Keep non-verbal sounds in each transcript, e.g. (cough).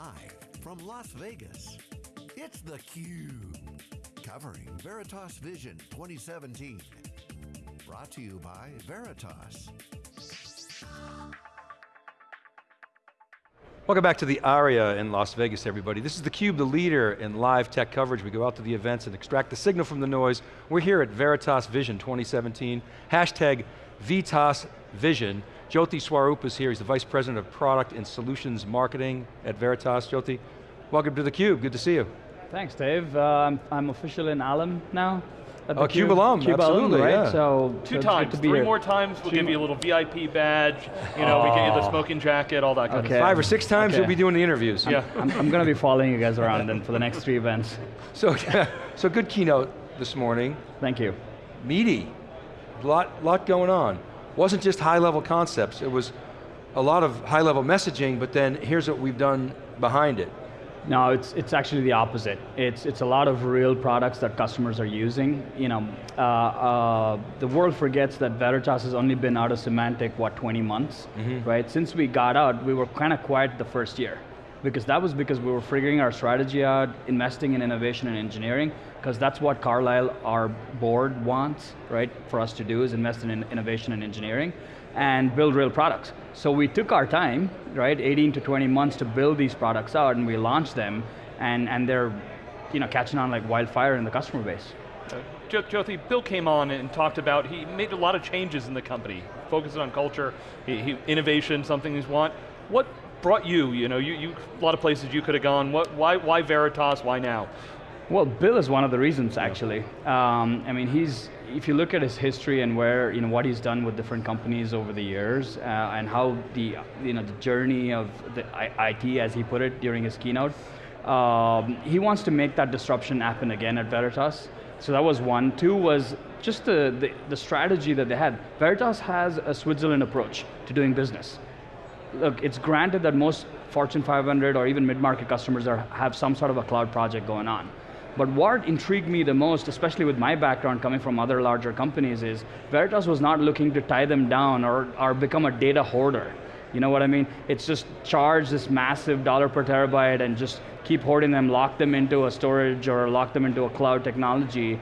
Live from Las Vegas, it's theCUBE. Covering Veritas Vision 2017. Brought to you by Veritas. Welcome back to the ARIA in Las Vegas, everybody. This is theCUBE, the leader in live tech coverage. We go out to the events and extract the signal from the noise. We're here at Veritas Vision 2017, hashtag Vitas Vision. Jyothi Swaroop is here, he's the Vice President of Product and Solutions Marketing at Veritas. Jyothi, welcome to theCUBE, good to see you. Thanks, Dave. Uh, I'm, I'm official in alum now. Oh, CUBE, CUBE alum, CUBE absolutely, alum, right? yeah. So two so times, three here. more times. We'll Two give you a little VIP badge. You know, oh. we get you the smoking jacket, all that kind okay. of stuff. Five or six times okay. you'll be doing the interviews. I'm, yeah, I'm, I'm going to be following you guys around then for the next three events. So, (laughs) so good keynote this morning. Thank you. Meaty, lot, lot going on. Wasn't just high level concepts. It was a lot of high level messaging, but then here's what we've done behind it. No, it's, it's actually the opposite. It's, it's a lot of real products that customers are using. You know, uh, uh, the world forgets that Veritas has only been out of Symantec, what, 20 months, mm -hmm. right? Since we got out, we were kind of quiet the first year because that was because we were figuring our strategy out, investing in innovation and engineering, because that's what Carlyle, our board wants, right, for us to do is invest in innovation and engineering and build real products. So we took our time, right, 18 to 20 months to build these products out and we launched them and, and they're you know, catching on like wildfire in the customer base. Uh, Bill came on and talked about, he made a lot of changes in the company, focusing on culture, he, he, innovation, something he's want. What brought you, you know, you, you, a lot of places you could have gone, what, why, why Veritas, why now? Well, Bill is one of the reasons actually. Um, I mean, he's, if you look at his history and where, you know, what he's done with different companies over the years uh, and how the, you know, the journey of the IT, as he put it during his keynote, um, he wants to make that disruption happen again at Veritas. So that was one. Two was just the, the, the strategy that they had. Veritas has a Switzerland approach to doing business. Look, it's granted that most Fortune 500 or even mid-market customers are, have some sort of a cloud project going on. But what intrigued me the most, especially with my background coming from other larger companies, is Veritas was not looking to tie them down or, or become a data hoarder. You know what I mean? It's just charge this massive dollar per terabyte and just keep hoarding them, lock them into a storage or lock them into a cloud technology.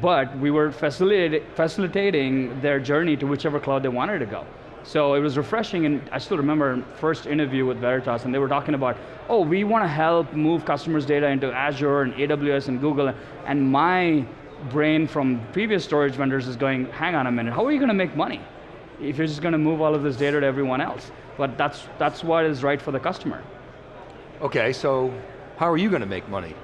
But we were facilitating their journey to whichever cloud they wanted to go. So it was refreshing, and I still remember first interview with Veritas, and they were talking about, oh, we want to help move customers' data into Azure and AWS and Google, and my brain from previous storage vendors is going, hang on a minute, how are you going to make money if you're just going to move all of this data to everyone else? But that's, that's what is right for the customer. Okay, so how are you going to make money?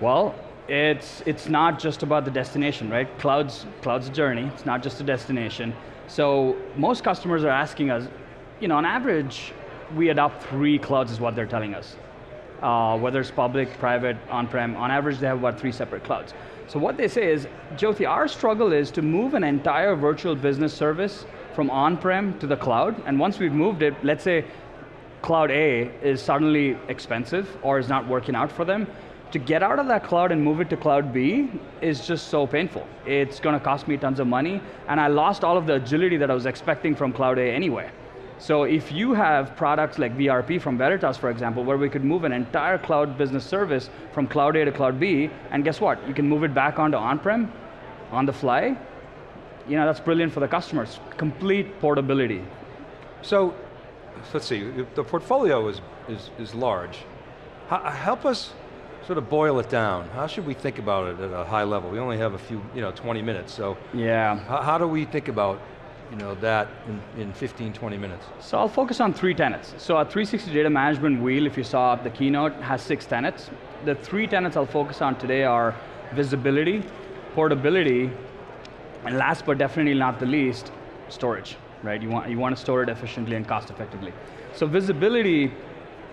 Well, it's, it's not just about the destination, right? Cloud's, cloud's a journey, it's not just a destination. So most customers are asking us, you know, on average, we adopt three clouds is what they're telling us. Uh, whether it's public, private, on-prem, on average they have about three separate clouds. So what they say is, Jyothi, our struggle is to move an entire virtual business service from on-prem to the cloud, and once we've moved it, let's say cloud A is suddenly expensive or is not working out for them, to get out of that cloud and move it to cloud B is just so painful. It's going to cost me tons of money, and I lost all of the agility that I was expecting from cloud A anyway. So if you have products like VRP from Veritas, for example, where we could move an entire cloud business service from cloud A to cloud B, and guess what? You can move it back onto on-prem, on the fly. You know, that's brilliant for the customers. Complete portability. So, let's see, the portfolio is, is, is large. H help us sort of boil it down, how should we think about it at a high level? We only have a few, you know, 20 minutes, so. Yeah. How, how do we think about you know, that in, in 15, 20 minutes? So I'll focus on three tenets. So our 360 data management wheel, if you saw the keynote, has six tenets. The three tenets I'll focus on today are visibility, portability, and last but definitely not the least, storage, right? You want, you want to store it efficiently and cost effectively. So visibility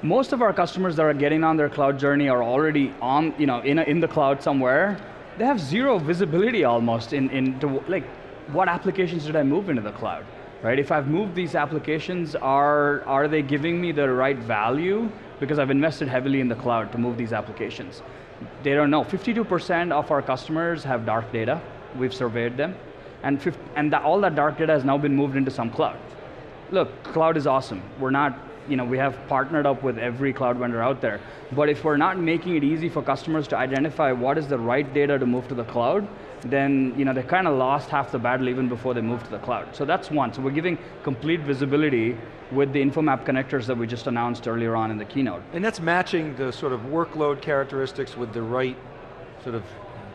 most of our customers that are getting on their cloud journey are already on, you know, in, a, in the cloud somewhere. They have zero visibility almost in, into, like, what applications did I move into the cloud? Right, if I've moved these applications, are, are they giving me the right value? Because I've invested heavily in the cloud to move these applications. They don't know, 52% of our customers have dark data. We've surveyed them. And, and all that dark data has now been moved into some cloud. Look, cloud is awesome. We're not you know, we have partnered up with every cloud vendor out there. But if we're not making it easy for customers to identify what is the right data to move to the cloud, then you know, they kind of lost half the battle even before they moved to the cloud. So that's one, so we're giving complete visibility with the InfoMap connectors that we just announced earlier on in the keynote. And that's matching the sort of workload characteristics with the right sort of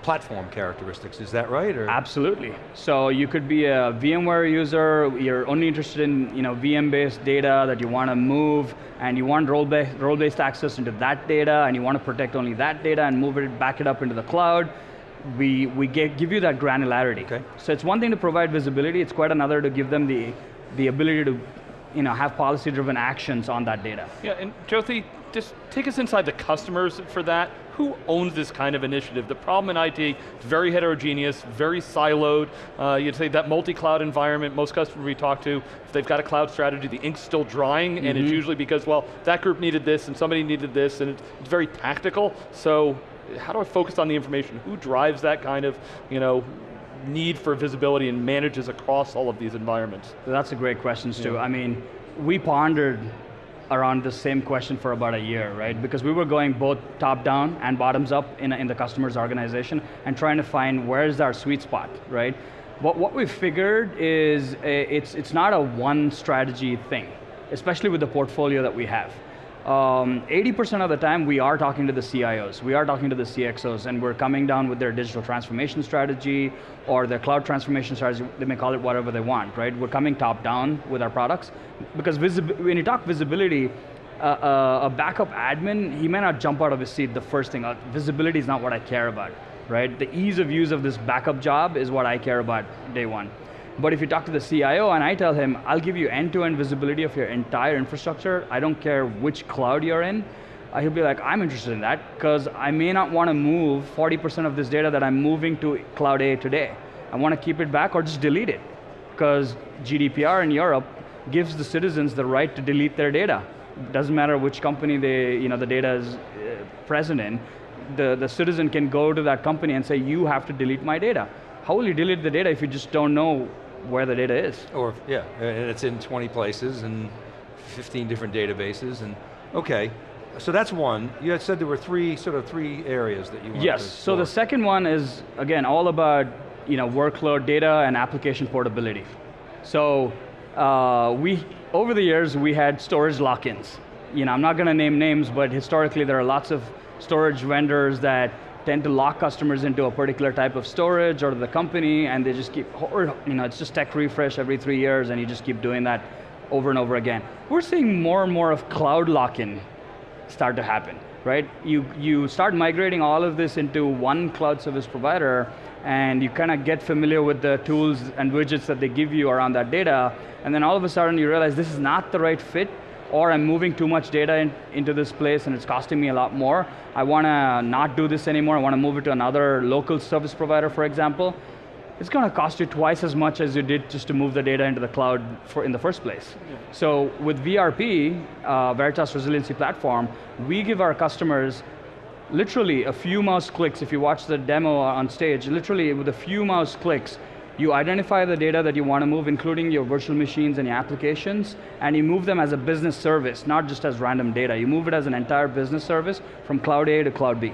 platform characteristics, is that right? Or? Absolutely. So you could be a VMware user, you're only interested in you know, VM-based data that you want to move, and you want role-based role -based access into that data, and you want to protect only that data and move it, back it up into the cloud. We, we get, give you that granularity. Okay. So it's one thing to provide visibility, it's quite another to give them the, the ability to you know, have policy-driven actions on that data. Yeah, and Jyothi, just take us inside the customers for that. Who owns this kind of initiative? The problem in IT is very heterogeneous, very siloed. Uh, you'd say that multi-cloud environment, most customers we talk to, if they've got a cloud strategy, the ink's still drying, mm -hmm. and it's mm-hmm. usually because, well, that group needed this, and somebody needed this, and it's very tactical. So, how do I focus on the information? Who drives that kind of, you know, need for visibility and manages across all of these environments? That's a great question, Stu. Yeah. I mean, we pondered around the same question for about a year, right? Because we were going both top down and bottoms up in, in the customer's organization and trying to find where's our sweet spot, right? But what we figured is eh, it's, it's not a one strategy thing, especially with the portfolio that we have. 80% um, of the time we are talking to the CIOs, we are talking to the CXOs, and we're coming down with their digital transformation strategy or their cloud transformation strategy, they may call it whatever they want, right? We're coming top down with our products, because when you talk visibility, uh, a backup admin, he may not jump out of his seat the first thing, uh, visibility is not what I care about, right? The ease of use of this backup job is what I care about day one. But if you talk to the CIO and I tell him, I'll give you end-to-end -end visibility of your entire infrastructure, I don't care which cloud you're in, uh, he'll be like, I'm interested in that, because I may not want to move 40% of this data that I'm moving to cloud A today. I want to keep it back or just delete it. Because GDPR in Europe gives the citizens the right to delete their data. Doesn't matter which company they, you know, the data is uh, present in, the, the citizen can go to that company and say, you have to delete my data. How will you delete the data if you just don't know where the data is. Or, yeah, and it's in 20 places and 15 different databases and, okay. So that's one. You had said there were three, sort of three areas that you wanted Yes, so the second one is, again, all about you know, workload data and application portability. So uh, we, over the years, we had storage lock-ins. You know, I'm not going to name names, but historically there are lots of storage vendors that tend to lock customers into a particular type of storage or the company and they just keep, or, you know, it's just tech refresh every three years and you just keep doing that over and over again. We're seeing more and more of cloud lock-in start to happen, right? You, you start migrating all of this into one cloud service provider and you kind of get familiar with the tools and widgets that they give you around that data, and then all of a sudden you realize this is not the right fit, or I'm moving too much data in, into this place and it's costing me a lot more. I want to not do this anymore, I want to move it to another local service provider, for example. It's going to cost you twice as much as you did just to move the data into the cloud for, in the first place. Yeah. So with VRP, uh, Veritas Resiliency Platform, we give our customers literally a few mouse clicks, if you watch the demo on stage, literally with a few mouse clicks, you identify the data that you want to move, including your virtual machines and your applications, and you move them as a business service, not just as random data. You move it as an entire business service from cloud A to cloud B.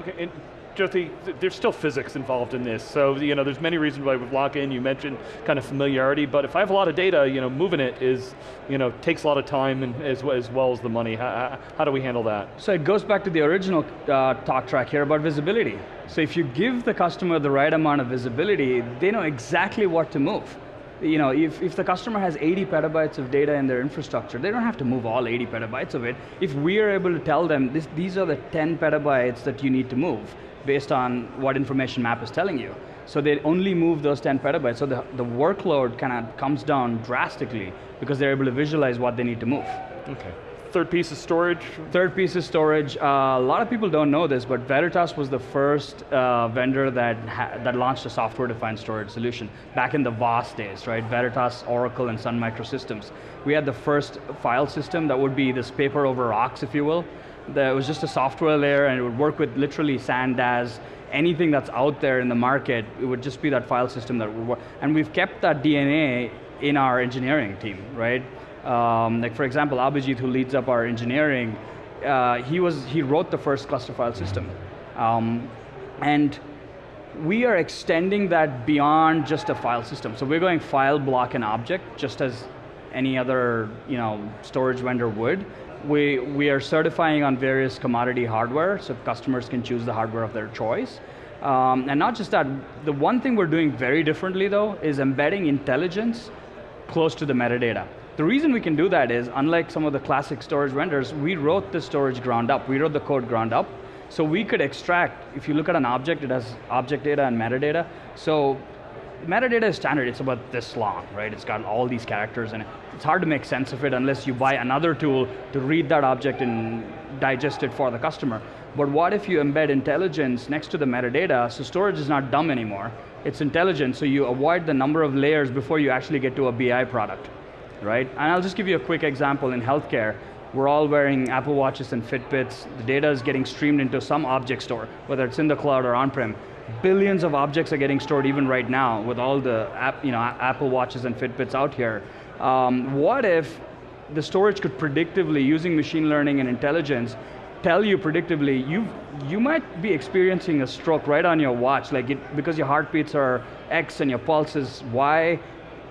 Okay, Jyothi, there's still physics involved in this, so you know, there's many reasons why with lock-in, you mentioned kind of familiarity, but if I have a lot of data, you know, moving it is, you know, takes a lot of time and as, as well as the money. How, how, do we handle that? So it goes back to the original uh, talk track here about visibility. So if you give the customer the right amount of visibility, they know exactly what to move you know, if, if the customer has 80 petabytes of data in their infrastructure, they don't have to move all 80 petabytes of it. If we are able to tell them, this, these are the 10 petabytes that you need to move, based on what information map is telling you. So they only move those 10 petabytes, so the, the workload kind of comes down drastically because they're able to visualize what they need to move. Okay. Third piece of storage? Third piece of storage, uh, a lot of people don't know this, but Veritas was the first uh, vendor that, that launched a software-defined storage solution back in the VOS days, right? Veritas, Oracle, and Sun Microsystems. We had the first file system that would be this paper over rocks, if you will, there was just a software layer and it would work with literally SANDAZ, anything that's out there in the market, it would just be that file system that would work. And we've kept that DNA in our engineering team, right? Um, like for example, Abhijit, who leads up our engineering, uh, he was he wrote the first cluster file system, um, and we are extending that beyond just a file system. So we're going file, block, and object, just as any other you know, storage vendor would. We, we are certifying on various commodity hardware, so customers can choose the hardware of their choice. Um, and not just that, the one thing we're doing very differently though, is embedding intelligence close to the metadata. The reason we can do that is, unlike some of the classic storage vendors, we wrote the storage ground up. We wrote the code ground up, so we could extract, if you look at an object, it has object data and metadata. So metadata is standard, it's about this long, right? It's got all these characters in it. It's hard to make sense of it unless you buy another tool to read that object and digest it for the customer. But what if you embed intelligence next to the metadata, so storage is not dumb anymore, it's intelligent, so you avoid the number of layers before you actually get to a BI product, right? And I'll just give you a quick example in healthcare. We're all wearing Apple Watches and Fitbits. The data is getting streamed into some object store, whether it's in the cloud or on-prem. Billions of objects are getting stored even right now with all the app, you know, Apple Watches and Fitbits out here. Um, what if the storage could predictively, using machine learning and intelligence, tell you predictively, you you might be experiencing a stroke right on your watch, like it, because your heartbeats are X and your pulse is Y,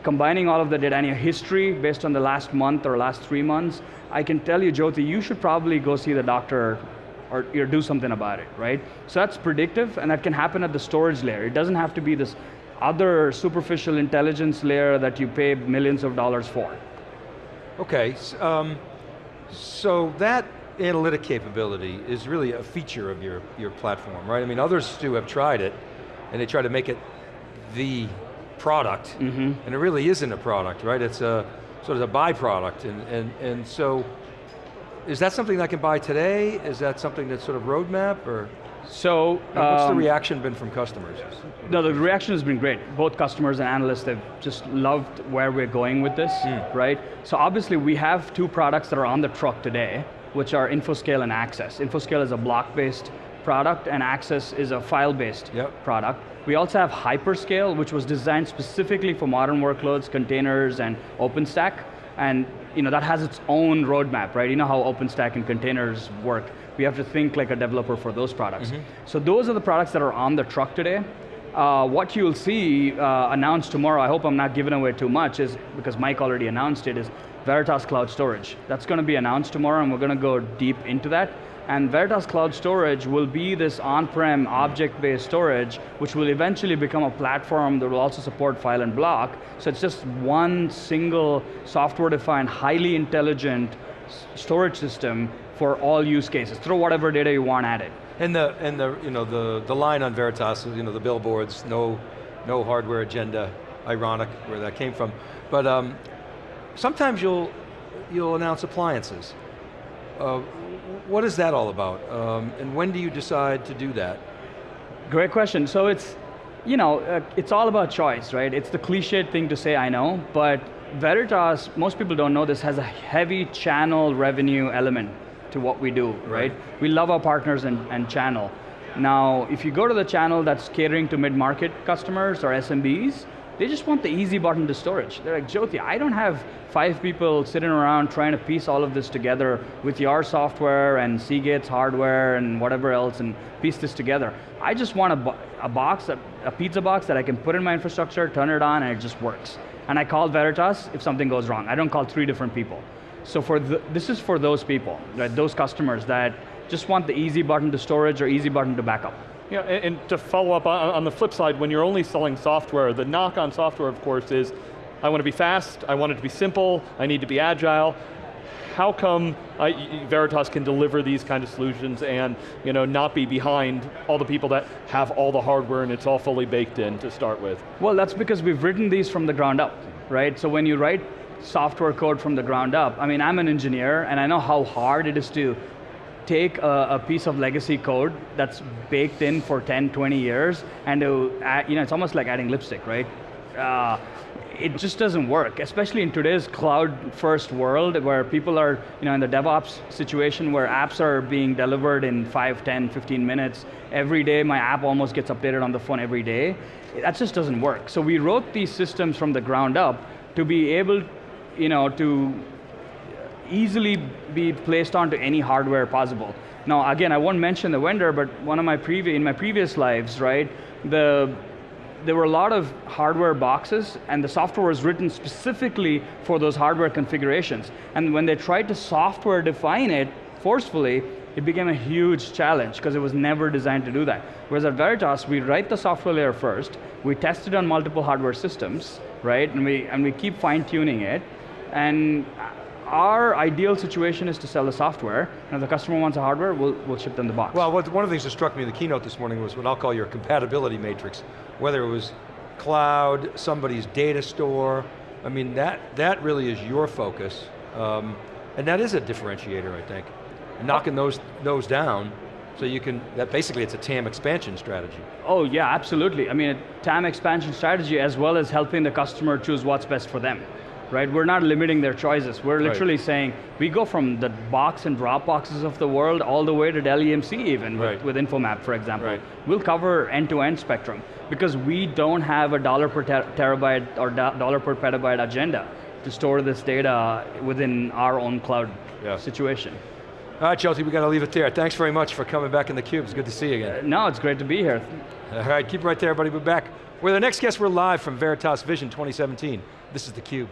combining all of the data and your history based on the last month or last three months, I can tell you, Jyothi, you should probably go see the doctor or, do something about it, right? So that's predictive, and that can happen at the storage layer. It doesn't have to be this other superficial intelligence layer that you pay millions of dollars for. Okay, um, so that analytic capability is really a feature of your, your platform, right? I mean, others too have tried it, and they try to make it the product, mm -hmm. and it really isn't a product, right? It's a sort of a byproduct, and, and, and so, is that something I can buy today? Is that something that's sort of roadmap, or? So, um, what's the um, reaction been from customers? No, the reaction has been great. Both customers and analysts have just loved where we're going with this, mm. right? So obviously we have two products that are on the truck today, which are InfoScale and Access. InfoScale is a block-based product and Access is a file-based yep. product. We also have Hyperscale, which was designed specifically for modern workloads, containers, and OpenStack. And you know, that has its own roadmap, right? You know how OpenStack and containers work. We have to think like a developer for those products. Mm -hmm. So those are the products that are on the truck today. Uh, what you'll see uh, announced tomorrow, I hope I'm not giving away too much, is because Mike already announced it, is Veritas Cloud Storage. That's going to be announced tomorrow and we're going to go deep into that. And Veritas Cloud Storage will be this on-prem object-based storage, which will eventually become a platform that will also support file and block. So it's just one single software-defined, highly intelligent storage system for all use cases. Throw whatever data you want at it. And the and the you know the the line on Veritas, you know the billboards, no no hardware agenda. Ironic where that came from, but um, sometimes you'll, you'll announce appliances. Uh, what is that all about? Um, and when do you decide to do that? Great question. So it's, you know, uh, it's all about choice, right? It's the cliched thing to say, I know, but Veritas, most people don't know this, has a heavy channel revenue element to what we do, right? right? We love our partners and, and channel. Now, if you go to the channel that's catering to mid-market customers or SMBs, they just want the easy button to storage. They're like, Jyothi, I don't have five people sitting around trying to piece all of this together with your software and Seagate's hardware and whatever else and piece this together. I just want a, a box, a, a pizza box that I can put in my infrastructure, turn it on, and it just works. And I call Veritas if something goes wrong. I don't call three different people. So for the, this is for those people, right, those customers that just want the easy button to storage or easy button to backup. Yeah, and, and to follow up on, on, the flip side, when you're only selling software, the knock on software, of course, is I want to be fast, I want it to be simple, I need to be agile. How come I, Veritas can deliver these kind of solutions and you know, not be behind all the people that have all the hardware and it's all fully baked in to start with? Well, that's because we've written these from the ground up, right? So when you write software code from the ground up, I mean, I'm an engineer and I know how hard it is to take a, a, piece of legacy code that's baked in for 10, 20 years, and add, you know, it's almost like adding lipstick, right? Uh, it just doesn't work, especially in today's cloud-first world where people are, you know, in the DevOps situation where apps are being delivered in 5, 10, 15 minutes. Every day, my app almost gets updated on the phone every day. That just doesn't work. So we wrote these systems from the ground up to be able, you know, to easily be placed onto any hardware possible. Now, again, I won't mention the vendor, but one of my in my previous lives, right, the, there were a lot of hardware boxes and the software was written specifically for those hardware configurations. And when they tried to software define it forcefully, it became a huge challenge because it was never designed to do that. Whereas at Veritas, we write the software layer first, we test it on multiple hardware systems, right? And we, and we keep fine tuning it. And our ideal situation is to sell the software, and if the customer wants the hardware, we'll, we'll ship them the box. Well, what, one of the things that struck me in the keynote this morning was what I'll call your compatibility matrix. Whether it was cloud, somebody's data store, I mean, that, that really is your focus. Um, and that is a differentiator, I think. Knocking those, those down, so you can, that basically it's a TAM expansion strategy. Oh yeah, absolutely. I mean, a TAM expansion strategy as well as helping the customer choose what's best for them. Right, we're not limiting their choices. We're literally right. saying, we go from the box and drop boxes of the world all the way to Dell EMC even, right. with, with Infomap, for example. Right. We'll cover end-to-end -end spectrum because we don't have a dollar per ter terabyte or dollar per petabyte agenda to store this data within our own cloud yeah. situation. All right, Chelsea, we got to leave it there. Thanks very much for coming back in the cube. It's good to see you again. Uh, no, it's great to be here. All right, keep it right there, everybody. We're back. We're the next guest. We're live from Veritas Vision 2017. This is theCUBE.